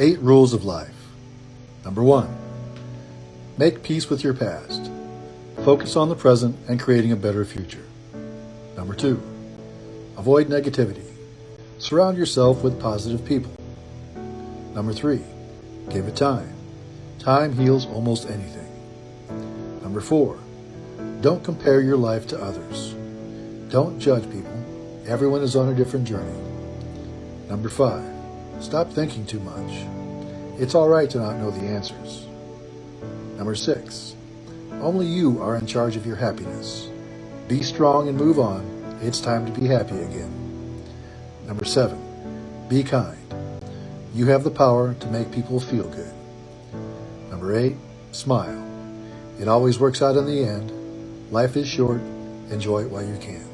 Eight rules of life. Number one, make peace with your past. Focus on the present and creating a better future. Number two, avoid negativity. Surround yourself with positive people. Number three, give it time. Time heals almost anything. Number four, don't compare your life to others. Don't judge people. Everyone is on a different journey. Number five, stop thinking too much. It's all right to not know the answers. Number six, only you are in charge of your happiness. Be strong and move on. It's time to be happy again. Number seven, be kind. You have the power to make people feel good. Number eight, smile. It always works out in the end. Life is short. Enjoy it while you can.